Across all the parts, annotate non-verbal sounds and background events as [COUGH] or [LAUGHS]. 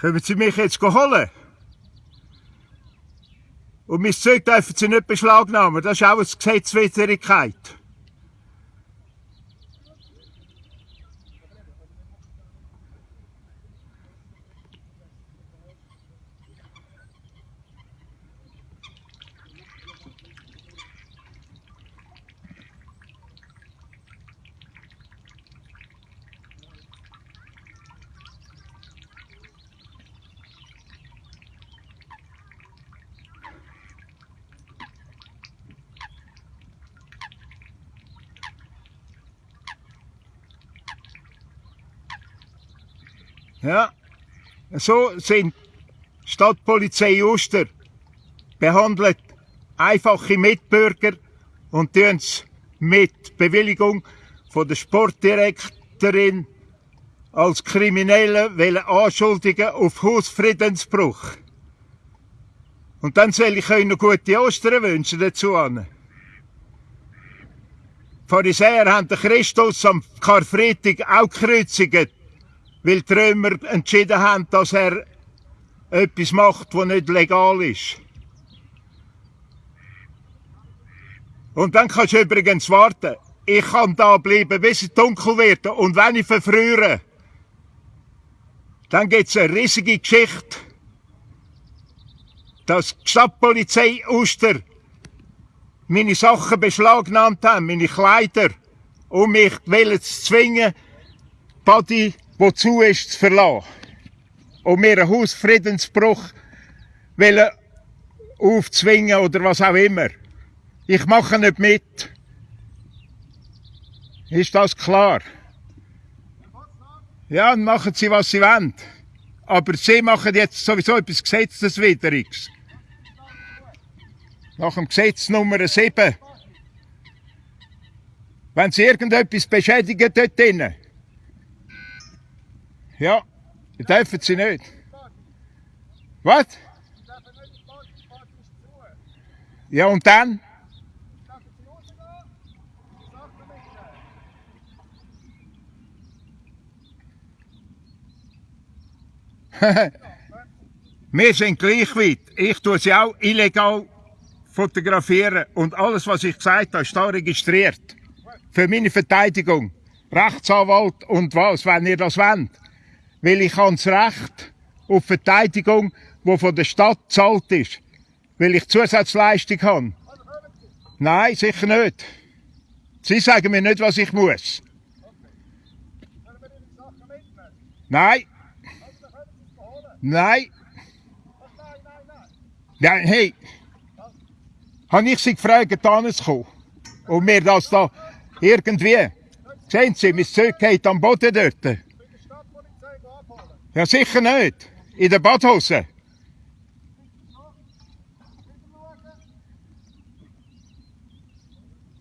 Können Sie mich jetzt holen? Und mein Zeug dürfen Sie nicht beschlagnahmen. Das ist auch eine Gesetzwidrigkeit. Ja, so sind Stadtpolizei Uster behandelt einfache Mitbürger und tun mit Bewilligung von der Sportdirektorin als Kriminelle wollen anschuldigen auf Hausfriedensbruch. Und dann soll ich euch noch gute Ostern wünschen dazu an. Pharisäer haben den Christus am Karfreitag auch gekreuzigt weil die Römer entschieden haben, dass er etwas macht, was nicht legal ist. Und dann kannst du übrigens warten. Ich kann da bleiben, bis es dunkel wird. Und wenn ich verfrühe, dann gibt es eine riesige Geschichte, dass die Stadtpolizei Uster meine Sachen beschlagnahmt haben, meine Kleider, um mich zu zwingen, Body wozu ist zu verlassen. Um mir einen Hausfriedensbruch aufzwingen oder was auch immer. Ich mache nicht mit. Ist das klar? Ja, dann machen sie, was sie wollen. Aber sie machen jetzt sowieso etwas Gesetzeswidriges. Nach dem Gesetz Nummer 7. Wenn sie irgendetwas beschädigen dort drinnen, ja, dürfen sie nicht. Was? Ja, und dann? [LAUGHS] Wir sind gleich weit. Ich tue sie auch illegal fotografieren und alles, was ich gesagt habe, ist da registriert. Für meine Verteidigung. Rechtsanwalt und was, wenn ihr das wollt weil ich habe das Recht auf Verteidigung, die von der Stadt gezahlt ist, weil ich Zusatzleistung habe. Nein, sicher nicht. Sie sagen mir nicht, was ich muss. Nein. Nein. Ja, hey. Habe ich sie gefragt, da zu kommen? Und mir das da irgendwie. Sehen Sie, mein Zeug geht am Boden dort. Ja, sicher nicht. In der Badhose.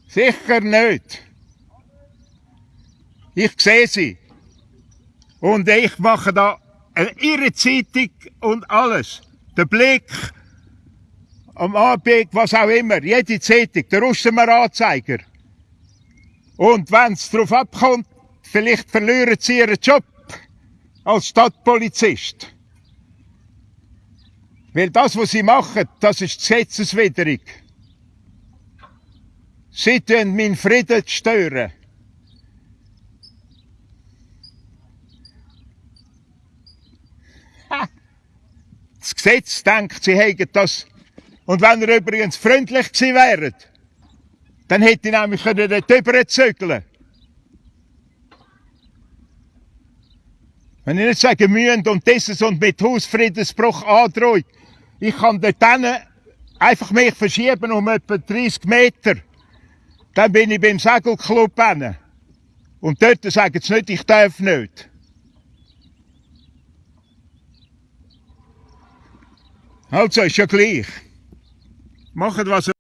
Sicher nicht. Ich sehe sie. Und ich mache da ihre Zeitung und alles. Der Blick, am Abend, was auch immer, jede Zeitung, der Russenmer Anzeiger. Und wenn es darauf abkommt, vielleicht verlieren sie ihren Job als Stadtpolizist. Weil das, was sie machen, das ist gesetzeswidrig. Sie tun meinen Frieden stören. Das Gesetz denkt, sie hätten das. Und wenn ihr übrigens freundlich gewesen wäret, dann hätte ich nämlich dort drüber zügeln Wenn ich nicht sagen müssen und dieses und mit Hausfriedensbruch androht, ich kann dort einfach mich verschieben um etwa 30 Meter. Dann bin ich beim Segelclub hin. Und dort sagen sie nicht, ich darf nicht. Also, ist ja gleich. Macht was